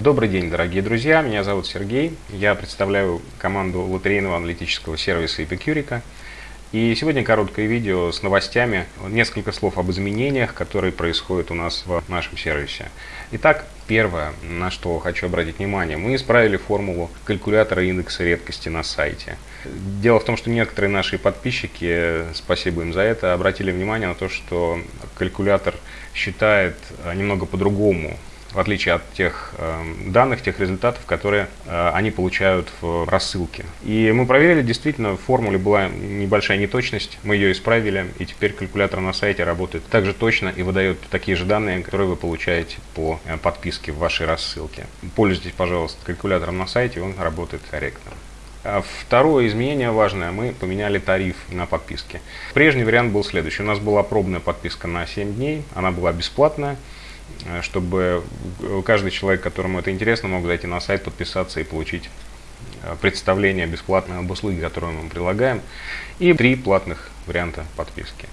Добрый день, дорогие друзья, меня зовут Сергей, я представляю команду лотерейного аналитического сервиса Epicurica. И сегодня короткое видео с новостями, несколько слов об изменениях, которые происходят у нас в нашем сервисе. Итак, первое, на что хочу обратить внимание, мы исправили формулу калькулятора индекса редкости на сайте. Дело в том, что некоторые наши подписчики, спасибо им за это, обратили внимание на то, что калькулятор считает немного по-другому в отличие от тех э, данных, тех результатов, которые э, они получают в рассылке. И мы проверили, действительно, в формуле была небольшая неточность, мы ее исправили, и теперь калькулятор на сайте работает так же точно и выдает такие же данные, которые вы получаете по э, подписке в вашей рассылке. Пользуйтесь, пожалуйста, калькулятором на сайте, он работает корректно. А второе изменение важное, мы поменяли тариф на подписки. Прежний вариант был следующий. У нас была пробная подписка на 7 дней, она была бесплатная. Э, чтобы каждый человек, которому это интересно, мог зайти на сайт, подписаться и получить э, представление бесплатной об услуге, которую мы предлагаем, и три платных варианта подписки.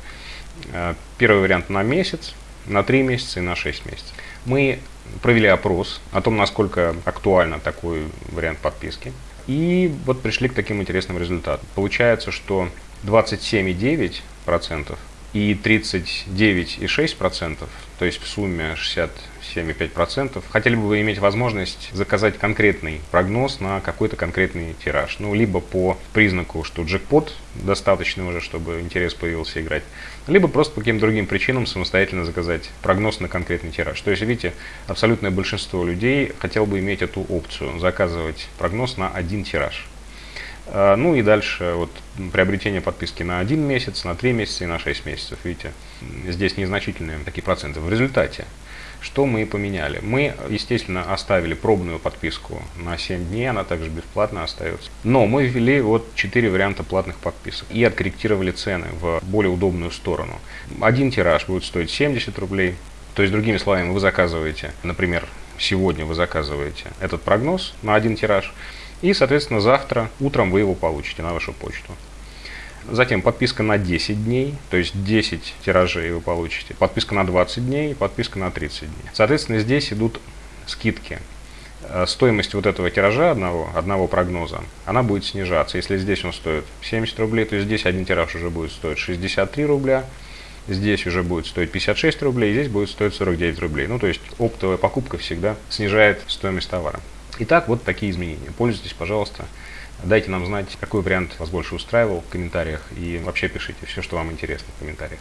Э, первый вариант на месяц, на три месяца и на 6 месяцев. Мы провели опрос о том, насколько актуально такой вариант подписки. И вот пришли к таким интересным результатам. Получается, что 27,9% и 39,6%, то есть в сумме 67,5%, хотели бы вы иметь возможность заказать конкретный прогноз на какой-то конкретный тираж. Ну, либо по признаку, что джекпот достаточно уже, чтобы интерес появился играть, либо просто по каким-то другим причинам самостоятельно заказать прогноз на конкретный тираж. То есть, видите, абсолютное большинство людей хотел бы иметь эту опцию, заказывать прогноз на один тираж. А, ну и дальше вот приобретение подписки на один месяц, на три месяца и на 6 месяцев. Видите, здесь незначительные такие проценты. В результате, что мы поменяли? Мы, естественно, оставили пробную подписку на 7 дней, она также бесплатно остается. Но мы ввели вот 4 варианта платных подписок и откорректировали цены в более удобную сторону. Один тираж будет стоить 70 рублей, то есть, другими словами, вы заказываете, например, сегодня вы заказываете этот прогноз на один тираж, и, соответственно, завтра утром вы его получите на вашу почту. Затем подписка на 10 дней, то есть 10 тиражей вы получите. Подписка на 20 дней, подписка на 30 дней. Соответственно, здесь идут скидки. Э, стоимость вот этого тиража одного, одного прогноза, она будет снижаться. Если здесь он стоит 70 рублей, то здесь один тираж уже будет стоить 63 рубля, здесь уже будет стоить 56 рублей, здесь будет стоить 49 рублей. Ну, то есть оптовая покупка всегда снижает стоимость товара. Итак, вот такие изменения. Пользуйтесь, пожалуйста. Дайте нам знать, какой вариант вас больше устраивал в комментариях. И вообще пишите все, что вам интересно в комментариях.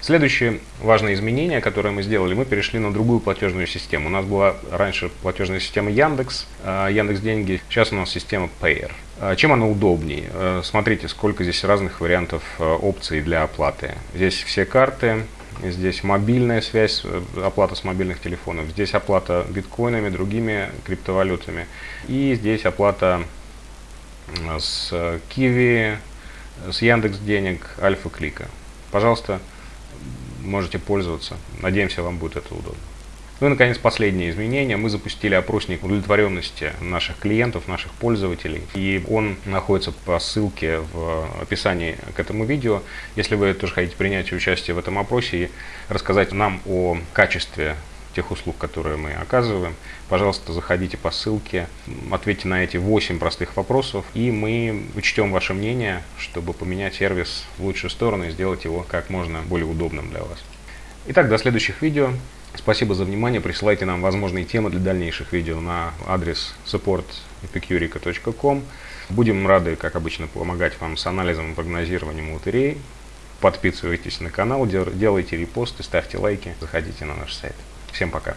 Следующее важное изменение, которое мы сделали, мы перешли на другую платежную систему. У нас была раньше платежная система Яндекс, а, Яндекс Деньги, сейчас у нас система Payer. А, чем она удобнее? А, смотрите, сколько здесь разных вариантов опций для оплаты. Здесь все карты, Здесь мобильная связь, э, оплата с мобильных телефонов. Здесь оплата биткоинами, другими криптовалютами. И здесь оплата с Kiwi, с Яндекс Денег, Альфа Клика. Пожалуйста, можете пользоваться. Надеемся, вам будет это удобно. Ну и, наконец, последнее изменение. Мы запустили опросник удовлетворенности наших клиентов, наших пользователей. И он находится по ссылке в описании к этому видео. Если вы тоже хотите принять участие в этом опросе и рассказать нам о качестве тех услуг, которые мы оказываем, пожалуйста, заходите по ссылке, ответьте на эти 8 простых вопросов, и мы учтем ваше мнение, чтобы поменять сервис в лучшую сторону и сделать его как можно более удобным для вас. Итак, до следующих видео. Спасибо за внимание. Присылайте нам возможные темы для дальнейших видео на адрес support.epicurica.com. Будем рады, как обычно, помогать вам с анализом и прогнозированием лотерей. Подписывайтесь на канал, делайте репосты, ставьте лайки, заходите на наш сайт. Всем пока!